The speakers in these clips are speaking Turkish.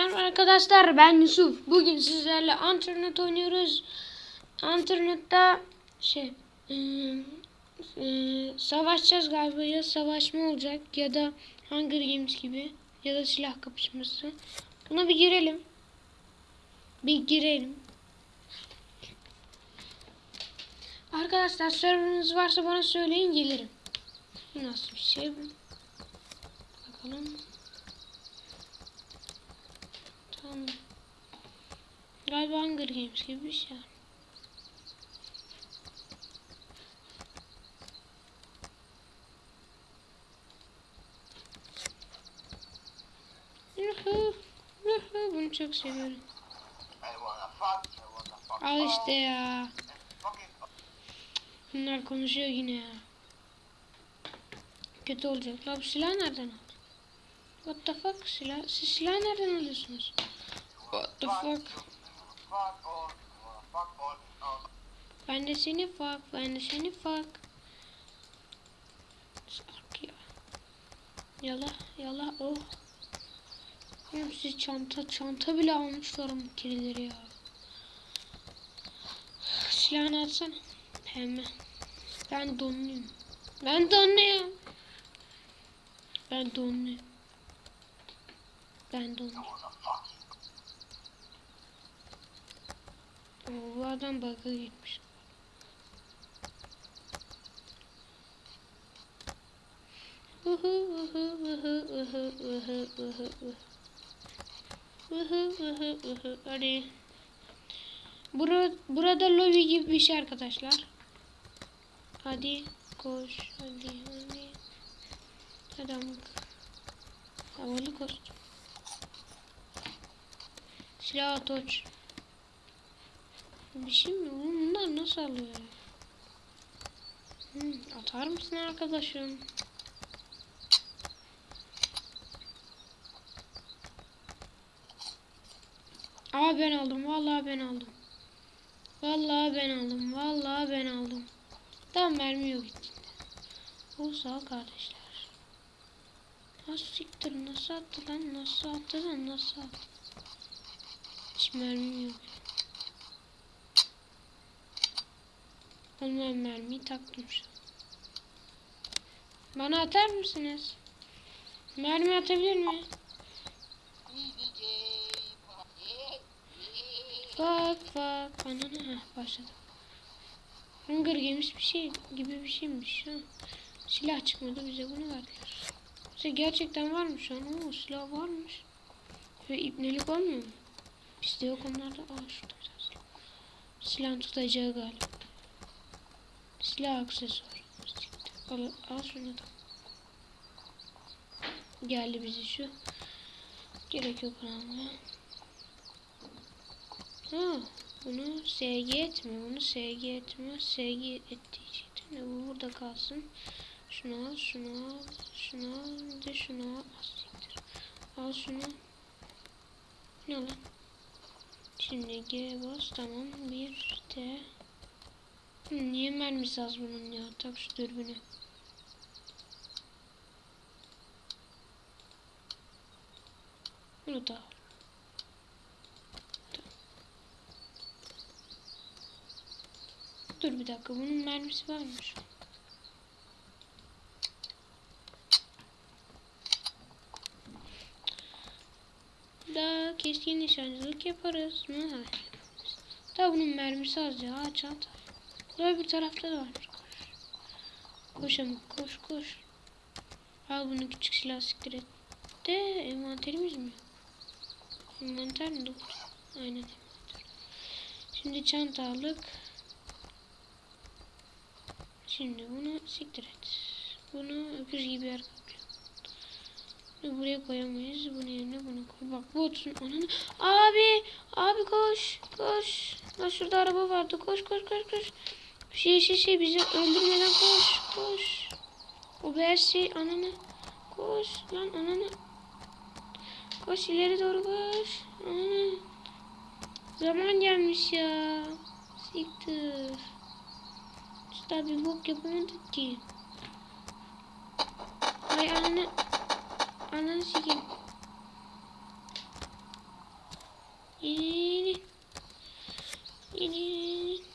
Merhaba arkadaşlar ben Yusuf. Bugün sizlerle internet oynuyoruz. İnternette şey ıı, ıı, savaşacağız galiba ya savaşma olacak ya da Hunger Games gibi ya da silah kapışması. Buna bir girelim. Bir girelim. Arkadaşlar serverınız varsa bana söyleyin gelirim. Nasıl bir şey bu? Bakalım. Tamam. Galiba Hunger Games gibi bir şey. Bunu çok seviyorum. Al işte ya. Bunlar konuşuyor yine ya. Kötü olacak. La bu silah nereden aldın? What the fuck? Silah, siz silah nereden alıyorsunuz? What the fuck? Ben de seni fuck, ben de seni fuck. Ya. Yala, yala, oh. Oğlum siz çanta, çanta bile almışlar mı kirileri ya. Silahını atsana. Hemen. Ben donluyum. Ben donluyum. Ben donluyum. Ben donluyum. Bu adam bug'a gitmiş. Hadi. Bura, burada lobi gibi bir şey arkadaşlar. Hadi koş. Hadi hadi. Adam. Havalı kostüm. Silah atoç. Bir şey mi? Oğlum Bunlar nasıl alıyor? Hmm, atar mısın arkadaşım? Aa ben aldım. Vallahi ben aldım. Vallahi ben aldım. Vallahi ben aldım. Tam mermi yok içinde. O sağ kardeşler. Nasıl siktir? Nasıl attı lan? Nasıl attı lan? Nasıl attı? Hiç mermim yok. Ondan mermiyi taktım şu an. Bana atar mısınız? Mermi atabilir mi? Bak bak. Ananı heh, başladı. Hunger Games bir şey gibi bir şeymiş. Ha. Silah çıkmadı bize bunu verdiler. Bize gerçekten varmış şu an. Oo, silah varmış. Ve ipnelik olmuyor mu? Bizde yok onlarda. Aa şurada biraz. Silah tutacağı galiba. Silah aksesuarı. Al, al şunu da. Geldi bize şu. Gerek yok almaya. Ha, bunu SG etmiyor. Bunu SG etmiyor. SG için de bu burada kalsın. Şunu al, şunu al, şunu al, de şunu al. Asiktir. Al şunu. Ne lan? Şimdi G bas tamam. Bir de Niye mermisi az bunun ya? Tak şu dürbünü. Bunu da. Dur bir dakika. Bunun mermisi varmış. Daha keskin nişancılık yaparız mı? Hayır. Daha bunun mermisi az ya. Aç at. Öbür tarafta da varmış. Koş. Koş ama koş koş. Al bunu küçük silah siktir et. De envanterimiz mi? Envanter mi? Dokuz. Aynen. Şimdi çanta aldık. Şimdi bunu siktir et. Bunu öküz gibi yer kaplıyor. Buraya koyamayız. Bunun yerine bunu koy. Bak bu otursun. Ananı. Abi. Abi koş. Koş. Lan şurada araba vardı. Koş koş koş koş. Şey şey şey bizi öldürmeden koş koş. O her şey ananı. Koş lan ananı. Koş ileri doğru koş. Ananı. Zaman gelmiş ya. Siktir. Usta bir bok yapamadık ki. Ay ananı. Ananı sikeyim. Yeni. Yeni.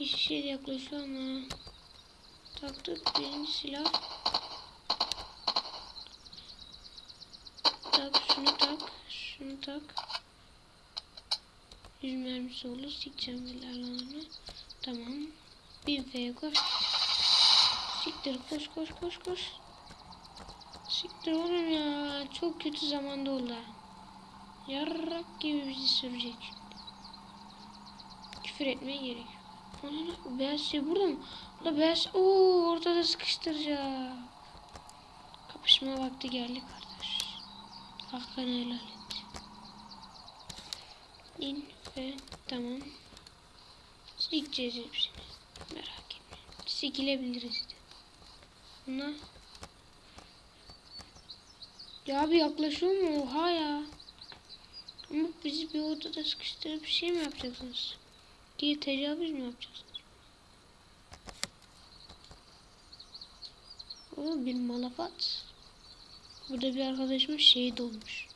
Hiçbir şey yaklaşıyor ama. Taktık birinci silah. Tak şunu tak. Şunu tak. Yüz mermisi olur. Sikeceğim bilallerini. Tamam. Bin F'ye koş. Siktir koş koş koş koş. Siktir oğlum ya. Çok kötü zamanda oldu. Yarrak gibi bizi sürecek. Küfür etmeye gerek yok. Ana beyaz şey burada mı? Burada beyaz Oo ortada sıkıştıracak. Kapışma vakti geldi kardeş. Hakkını helal et. İn ve tamam. Sikeceğiz hepsini. Merak etme. Sikilebiliriz de. Buna. Ya abi yaklaşıyor mu? Oha ya. Ama bizi bir odada sıkıştırıp bir şey mi yapacaksınız? Diye tecavüz mü yapacaksınız? O bir malafat. Burada bir arkadaşımız şehit olmuş.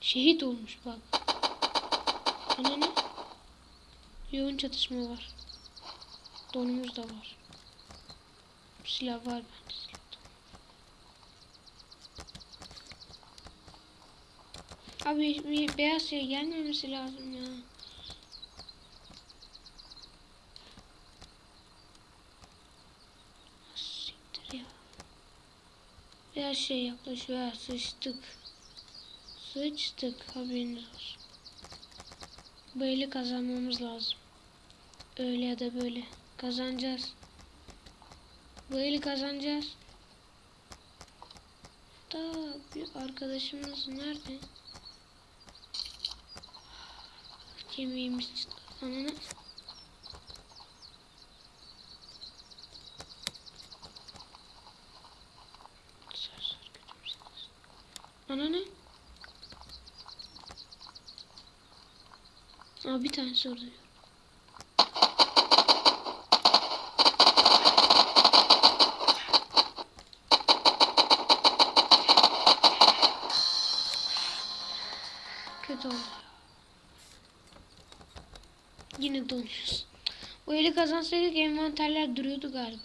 Şehit olmuş bak. Ana ne? Yoğun çatışma var. Donumuz da var. Silah var bende. Abi beyaz şey gelmemesi lazım ya. Siktir ya. Beyaz şey yaklaşıyor. Sıçtık. Sıçtık. Haberiniz olsun. Bu kazanmamız lazım. Öyle ya da böyle. Kazanacağız. Bu kazanacağız. Da bir arkadaşımız nerede? Kemiğimiz çıktı. Ananı. Ananı. Aa bir tane sordu. Kötü oldu. Yine donuyoruz. O eli kazansaydık envanterler duruyordu galiba.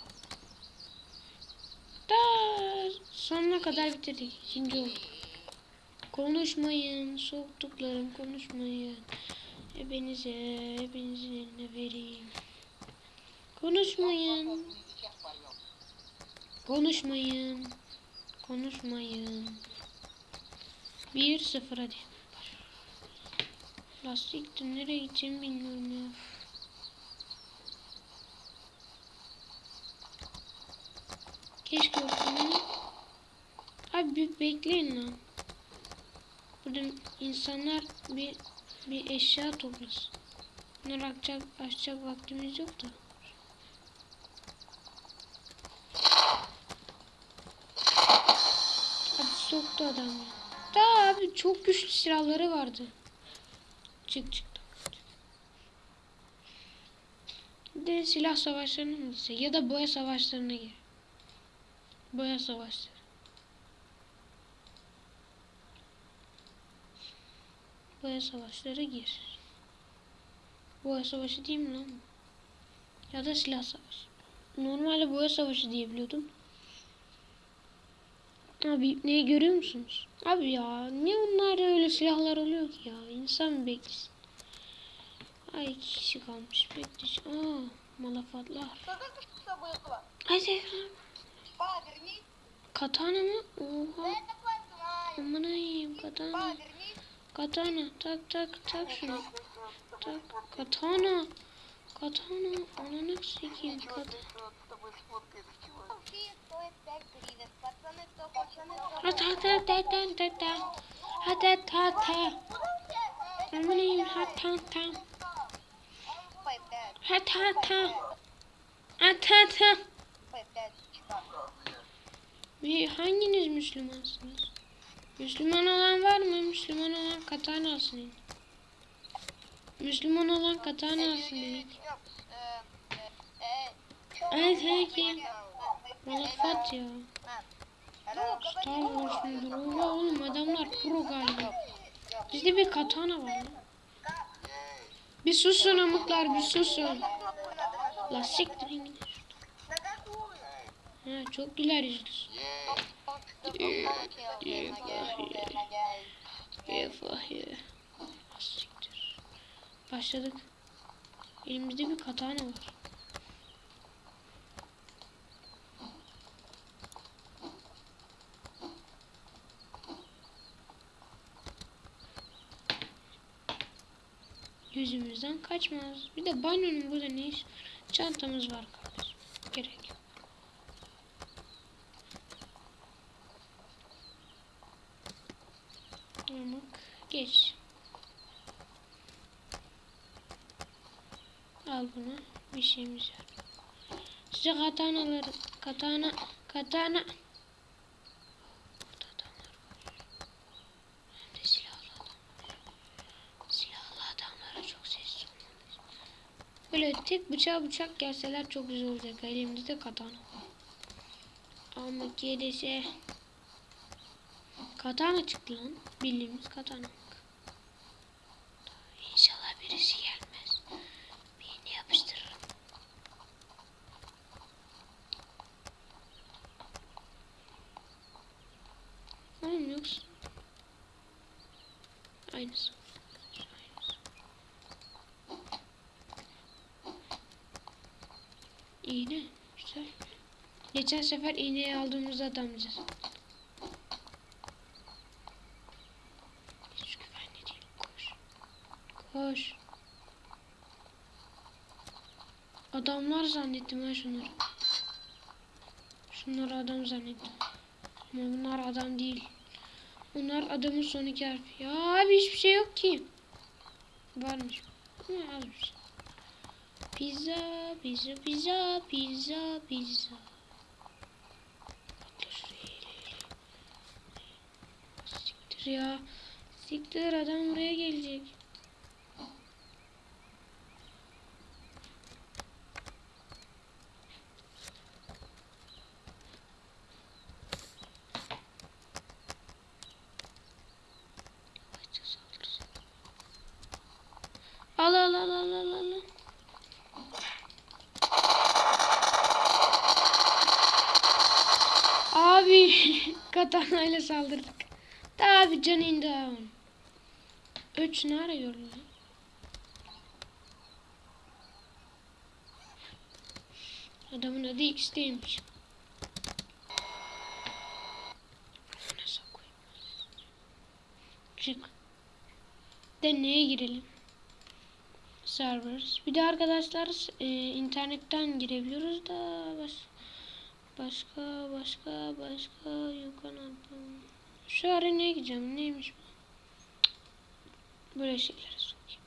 Da sonuna kadar bitirdik. İkinci oldu. Konuşmayın. Soğuktuklarım konuşmayın. Hepinize, hepinizin eline vereyim. Konuşmayın. Konuşmayın. Konuşmayın. Bir sıfır hadi. Lastiktir nereye gideceğimi bilmiyorum ya. Keşke olsun. Abi bekleyin lan. Burada insanlar bir bir eşya toplasın. Bunları açacak, açacak vaktimiz yok da. Abi soktu adam ya. Da abi çok güçlü silahları vardı. Çık çık. De silah savaşlarına mı ya da boya savaşlarına gir. Boya savaşları. Kaya savaşları gir. Boya savaşı değil lan? Ya da silah savaşı. Normalde boya savaşı diyebiliyordum. Abi neyi görüyor musunuz? Abi ya niye onlar öyle silahlar oluyor ki ya? İnsan beklesin. Ay kişi kalmış beklesin. Aa malafatlar. Ay Zehra. Katana mı? Oha. Aman ayım katana. Katana tak tak tak şunu. Tak katana. Katana ananı sikeyim katana. Hat hat hat hat hat hat hat hat hat hat Almanayım hat hat hat Hat hat hat Hat hat hat Hanginiz Müslümansınız? Müslüman olan var mı? Müslüman olan katana alsın. Müslüman olan katana alsın dedik. Evet peki. Ya. Star Wars mudur? Oha oğlum adamlar pro galiba. Bizde bir katana var lan. Bir susun amıklar bir susun. La siktirin? Ha çok güler yüzlüsün. Eyvah ya. Ah, Siktir. Başladık. Elimizde bir katana var. Yüzümüzden kaçmaz. Bir de banyonun burada ne iş? Çantamız var kardeşim. Gerek yok. Yamuk. Geç. Al bunu. Bir şeyimiz yok. Size katanaları. Katana. Katana. Böyle tek bıçağı bıçak gelseler çok güzel olacak. Elimde de katana. Ama gerisi Katana çıktı lan. Bildiğimiz katana. İnşallah birisi gelmez. Birini yapıştırırım. Oğlum yoksa. Aynısı. İğne. Güzel. Geçen sefer iğneyi aldığımızda adamcağız. Hiç güvenli değil. Koş. Koş. Adamlar zannettim ha şunları. Şunları adam zannettim. Ama bunlar adam değil. Bunlar adamın son iki harfi. Ya abi hiçbir şey yok ki. Varmış. Bir şey. Pizza, pizza, pizza, pizza, pizza. Siktir ya. Siktir adam buraya gelecek. Yavaşça saldırsın. Al al al al al al. al. Abi katana ile saldırdık. Daha bir can indi. Üç ne gördün lan? Adamın adı X'teymiş. Çık. Deneye girelim. Servers. Bir de arkadaşlar e, internetten girebiliyoruz da baş, başka başka başka yukarı Şu arenaya gideceğim. Neymiş bu? Böyle şeylere sokayım.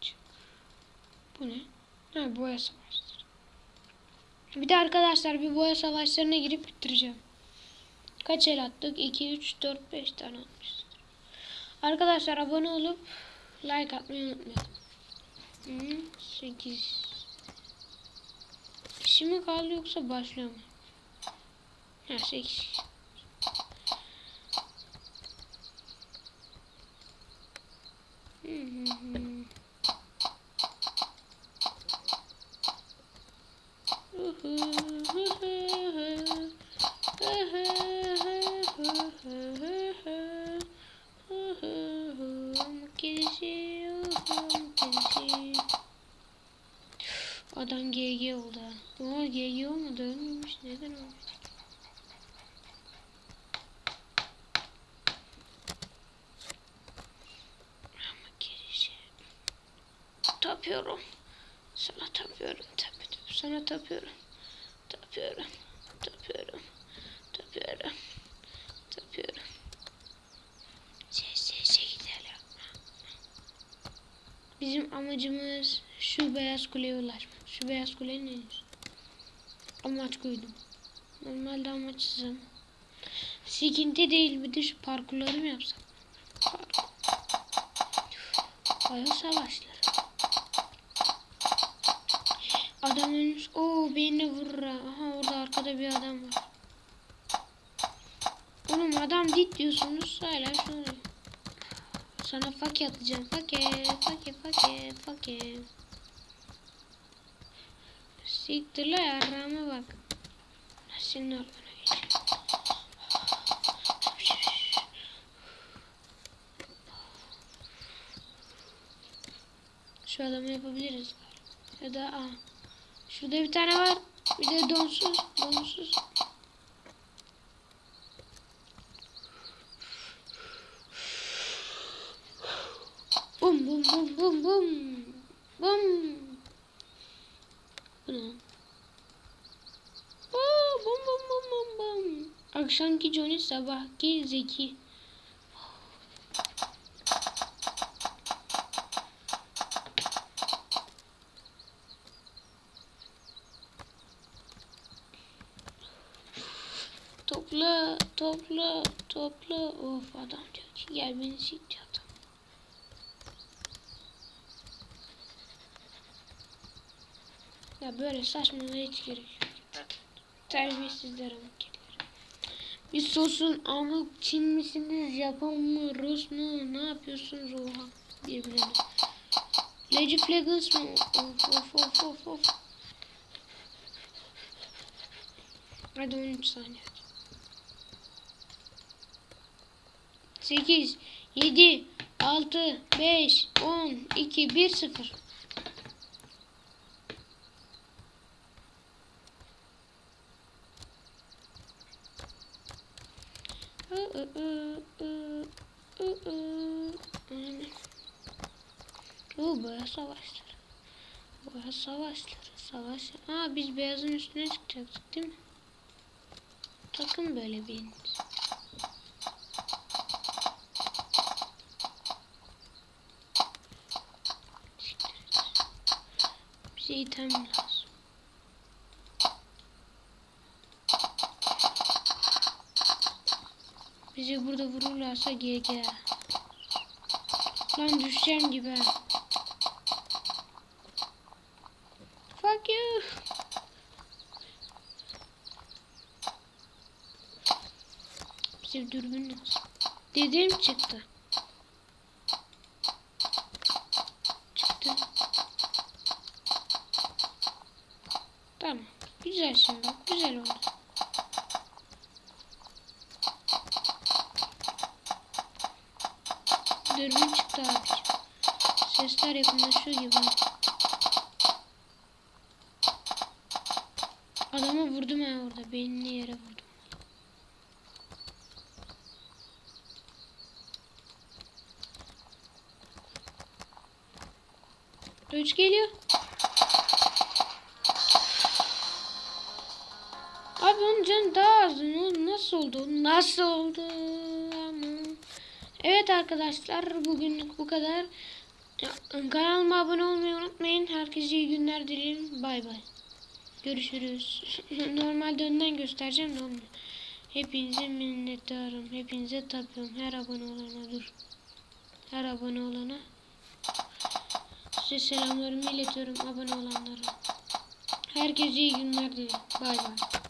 Çık. Bu ne? Ha boya savaşları. Bir de arkadaşlar bir boya savaşlarına girip bitireceğim. Kaç el attık? 2, 3, 4, 5 tane atmışız. Arkadaşlar abone olup like atmayı unutmayalım. 8 Kişi mi kaldı yoksa başlıyor mu? Ha 8 Hı hı hı. Hı hı hı hı hı. Adam GG oldu. Ama GG olmadı ölmemiş. Neden olmuş? Girişe. Tapıyorum. Sana tapıyorum. Tapıyorum. Sana. Tapıyorum. Tapıyorum. Tapıyorum. Tapıyorum. Sessizce gidelim. Bizim amacımız şu beyaz kuleye ulaşmak. Şu beyaz en üstü. Amaç koydum. Normalde amaçsızım. Sıkıntı değil bir de şu parkurları mı yapsak? Parkur. Bayağı savaşlar. Adam ölmüş. Oo beni vurur. ha. Aha orada arkada bir adam var. Oğlum adam dit diyorsunuz hala oluyor. Sana fake atacağım. Fake, fake, fake, fake. Siktir la yarrağıma bak. Senin albana geçeyim. Şu adamı yapabiliriz. Ya da aa. Şurada bir tane var. Bir de donsuz. Donsuz. Bum bum bum bum. Bu ne? Aa, bum bum bum bum bum. Akşamki Johnny sabahki Zeki. Topla, topla, topla. Of adam diyor ki gel beni siktir adam. Ya böyle saçmalığa hiç gerek yok. Terbiyesizler. Biz sosun ama Çin misiniz, Japon mu, Rus mu, ne yapıyorsunuz oha birbirine. Legends mı? Of of of of of. Hadi 13 saniye. 8, 7, 6, 5, 10, 2, 1, 0. Oo boya savaşları. Boya savaşları. Savaş. Aa biz beyazın üstüne çıkacaktık değil mi? Takın böyle bir Bize item lazım. Bizi burada vururlarsa GG. Lan düşeceğim gibi. ha. Fuck you. Bize dürbün lazım. Dediğim çıktı. Çıktı. Tamam. Güzel şimdi. Güzel oldu. Dürbün çıktı abiciğim. Sesler yakınlaşıyor gibi. Adamı vurdum ha orada. Beynini yere vurdum. Üç geliyor. Abi onun canı daha az. Nasıl oldu? Nasıl oldu? Evet arkadaşlar bugünlük bu kadar. Kanalıma abone olmayı unutmayın. Herkese iyi günler dilerim. Bay bay. Görüşürüz. Normalde önden göstereceğim de olmuyor. Hepinize minnettarım. Hepinize tapıyorum. Her abone olana dur. Her abone olana. Size selamlarımı iletiyorum abone olanlara. Herkese iyi günler dilerim. Bay bay.